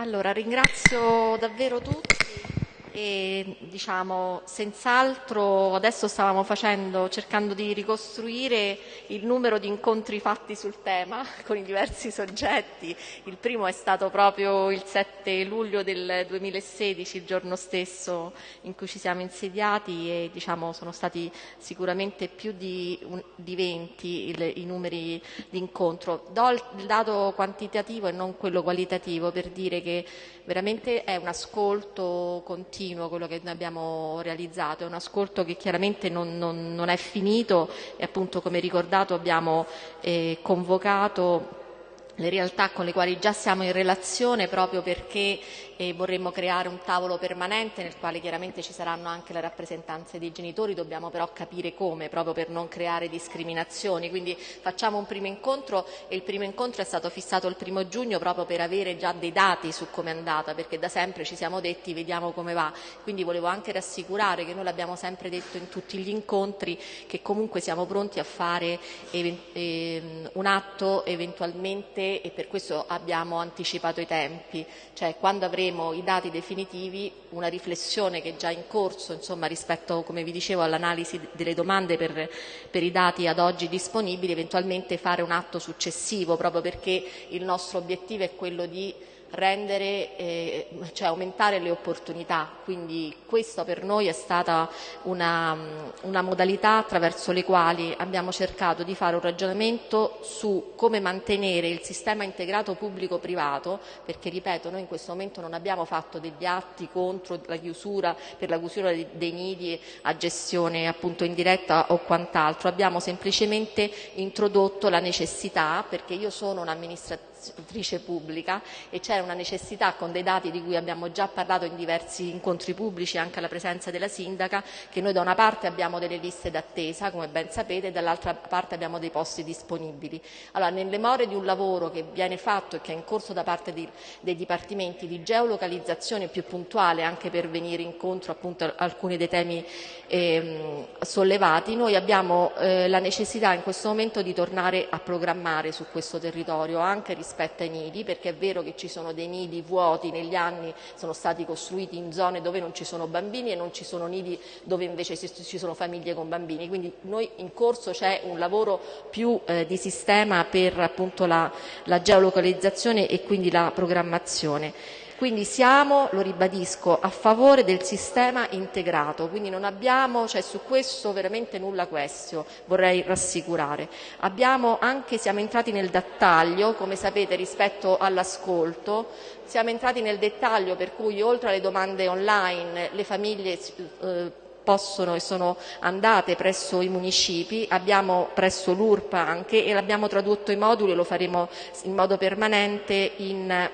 Allora, ringrazio davvero tutti e diciamo senz'altro adesso stavamo facendo, cercando di ricostruire il numero di incontri fatti sul tema con i diversi soggetti. Il primo è stato proprio il 7 luglio del 2016, il giorno stesso in cui ci siamo insediati e diciamo, sono stati sicuramente più di, di 20 il, i numeri di incontro. Do il dato quantitativo e non quello qualitativo per dire che veramente è un ascolto continuo quello che noi abbiamo realizzato, è un ascolto che chiaramente non, non, non è finito e appunto come ricordato abbiamo eh, convocato le realtà con le quali già siamo in relazione proprio perché eh, vorremmo creare un tavolo permanente nel quale chiaramente ci saranno anche le rappresentanze dei genitori, dobbiamo però capire come, proprio per non creare discriminazioni. Quindi facciamo un primo incontro e il primo incontro è stato fissato il primo giugno proprio per avere già dei dati su come è andata, perché da sempre ci siamo detti vediamo come va. Quindi volevo anche rassicurare che noi l'abbiamo sempre detto in tutti gli incontri che comunque siamo pronti a fare ehm, un atto eventualmente e per questo abbiamo anticipato i tempi, cioè quando avremo i dati definitivi, una riflessione che è già in corso insomma, rispetto, come vi dicevo, all'analisi delle domande per, per i dati ad oggi disponibili, eventualmente fare un atto successivo, proprio perché il nostro obiettivo è quello di rendere, eh, cioè aumentare le opportunità. Quindi questa per noi è stata una, una, modalità attraverso le quali abbiamo cercato di fare un ragionamento su come mantenere il sistema integrato pubblico-privato, perché ripeto, noi in questo momento non abbiamo fatto degli atti contro la chiusura, per la chiusura dei nidi a gestione appunto indiretta o quant'altro, abbiamo semplicemente introdotto la necessità, perché io sono un'amministrazione amministratrice pubblica e c'era una necessità con dei dati di cui abbiamo già parlato in diversi incontri pubblici anche alla presenza della sindaca che noi da una parte abbiamo delle liste d'attesa come ben sapete e dall'altra parte abbiamo dei posti disponibili. Allora nelle more di un lavoro che viene fatto e che è in corso da parte di, dei dipartimenti di geolocalizzazione più puntuale anche per venire incontro appunto a alcuni dei temi ehm, sollevati noi abbiamo eh, la necessità in questo momento di tornare a programmare su questo territorio anche rispetto rispetto ai nidi, perché è vero che ci sono dei nidi vuoti negli anni, sono stati costruiti in zone dove non ci sono bambini e non ci sono nidi dove invece ci sono famiglie con bambini. Quindi noi in corso c'è un lavoro più eh, di sistema per appunto la, la geolocalizzazione e quindi la programmazione. Quindi siamo, lo ribadisco, a favore del sistema integrato, quindi non abbiamo, cioè su questo veramente nulla questio, vorrei rassicurare. Abbiamo anche, siamo entrati nel dettaglio, come sapete, rispetto all'ascolto, siamo entrati nel dettaglio per cui oltre alle domande online le famiglie eh, possono e sono andate presso i municipi, abbiamo presso l'URPA anche e l'abbiamo tradotto i moduli lo faremo in modo permanente in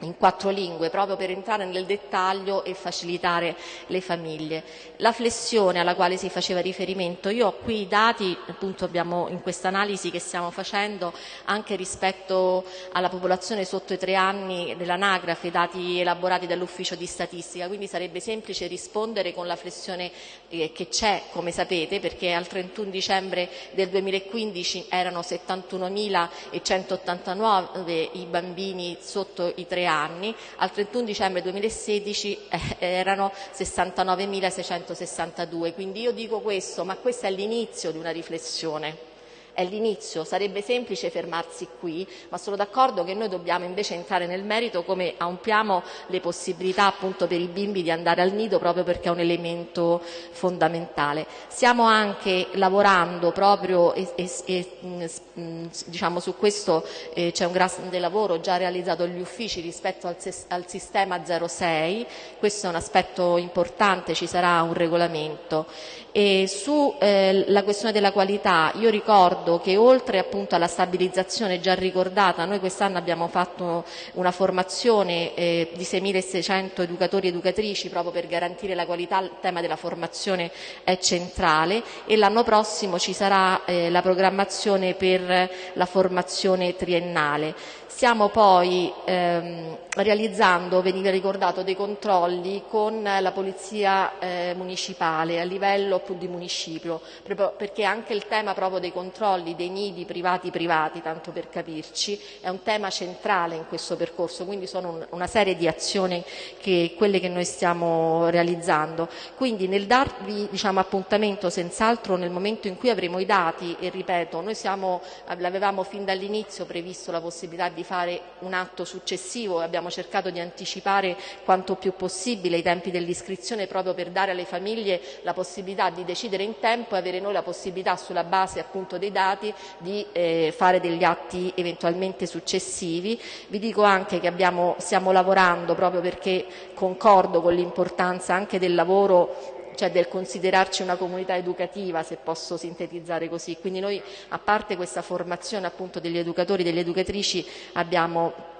in quattro lingue proprio per entrare nel dettaglio e facilitare le famiglie. La flessione alla quale si faceva riferimento, io ho qui i dati, appunto abbiamo in questa analisi che stiamo facendo anche rispetto alla popolazione sotto i tre anni dell'anagrafe, dati elaborati dall'ufficio di statistica, quindi sarebbe semplice rispondere con la flessione eh, che c'è, come sapete, perché al 31 dicembre del 2015 erano 71.189 i bambini sotto i tre al 31 dicembre 2016 eh, erano 69.662. Quindi io dico questo, ma questo è l'inizio di una riflessione è l'inizio, sarebbe semplice fermarsi qui, ma sono d'accordo che noi dobbiamo invece entrare nel merito come ampliamo le possibilità appunto per i bimbi di andare al nido proprio perché è un elemento fondamentale. Stiamo anche lavorando proprio e, e, e mm, mm, diciamo su questo eh, c'è un grande lavoro già realizzato agli uffici rispetto al, al sistema 06, questo è un aspetto importante, ci sarà un regolamento. E sulla eh, questione della qualità io ricordo ricordo che oltre appunto alla stabilizzazione già ricordata, noi quest'anno abbiamo fatto una formazione eh, di 6.600 educatori e educatrici proprio per garantire la qualità, il tema della formazione è centrale e l'anno prossimo ci sarà eh, la programmazione per la formazione triennale. Stiamo poi ehm, realizzando, veniva ricordato, dei controlli con la Polizia eh, Municipale a livello di municipio, perché anche il tema proprio dei controlli controlli dei nidi privati privati, tanto per capirci, è un tema centrale in questo percorso, quindi sono una serie di azioni che quelle che noi stiamo realizzando. Quindi nel darvi diciamo, appuntamento senz'altro nel momento in cui avremo i dati e ripeto, noi siamo, l'avevamo fin dall'inizio previsto la possibilità di fare un atto successivo e abbiamo cercato di anticipare quanto più possibile i tempi dell'iscrizione proprio per dare alle famiglie la possibilità di decidere in tempo e avere noi la possibilità sulla base appunto dei dati di eh, fare degli atti eventualmente successivi. Vi dico anche che abbiamo, stiamo lavorando proprio perché concordo con l'importanza anche del lavoro cioè del considerarci una comunità educativa, se posso sintetizzare così. Quindi noi, a parte questa formazione appunto degli educatori e delle educatrici, abbiamo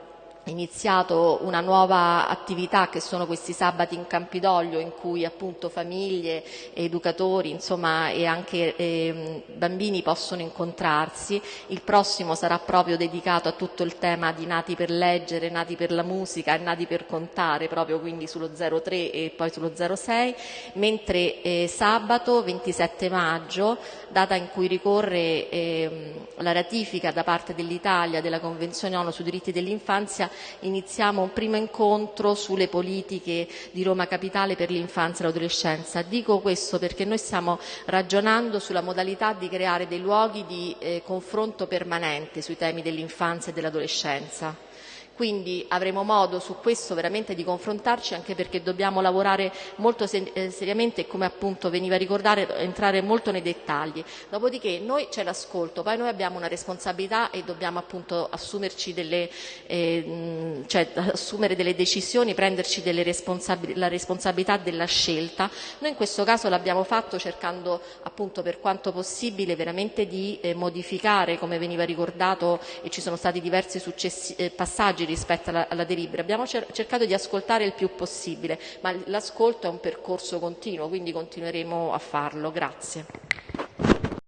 iniziato una nuova attività che sono questi sabati in Campidoglio in cui appunto famiglie, educatori insomma, e anche eh, bambini possono incontrarsi. Il prossimo sarà proprio dedicato a tutto il tema di nati per leggere, nati per la musica e nati per contare, proprio quindi sullo 03 e poi sullo 06, mentre eh, sabato 27 maggio, data in cui ricorre eh, la ratifica da parte dell'Italia della Convenzione ONU sui diritti dell'infanzia, iniziamo un primo incontro sulle politiche di Roma Capitale per l'infanzia e l'adolescenza. Dico questo perché noi stiamo ragionando sulla modalità di creare dei luoghi di eh, confronto permanente sui temi dell'infanzia e dell'adolescenza. Quindi avremo modo su questo veramente di confrontarci anche perché dobbiamo lavorare molto eh, seriamente e come appunto veniva ricordato entrare molto nei dettagli. Dopodiché noi c'è l'ascolto, poi noi abbiamo una responsabilità e dobbiamo appunto assumerci delle, eh, cioè, assumere delle decisioni, prenderci delle responsabil la responsabilità della scelta. Noi in questo caso l'abbiamo fatto cercando appunto per quanto possibile veramente di eh, modificare, come veniva ricordato e ci sono stati diversi eh, passaggi rispetto alla, alla delibera. Abbiamo cer cercato di ascoltare il più possibile, ma l'ascolto è un percorso continuo, quindi continueremo a farlo. Grazie.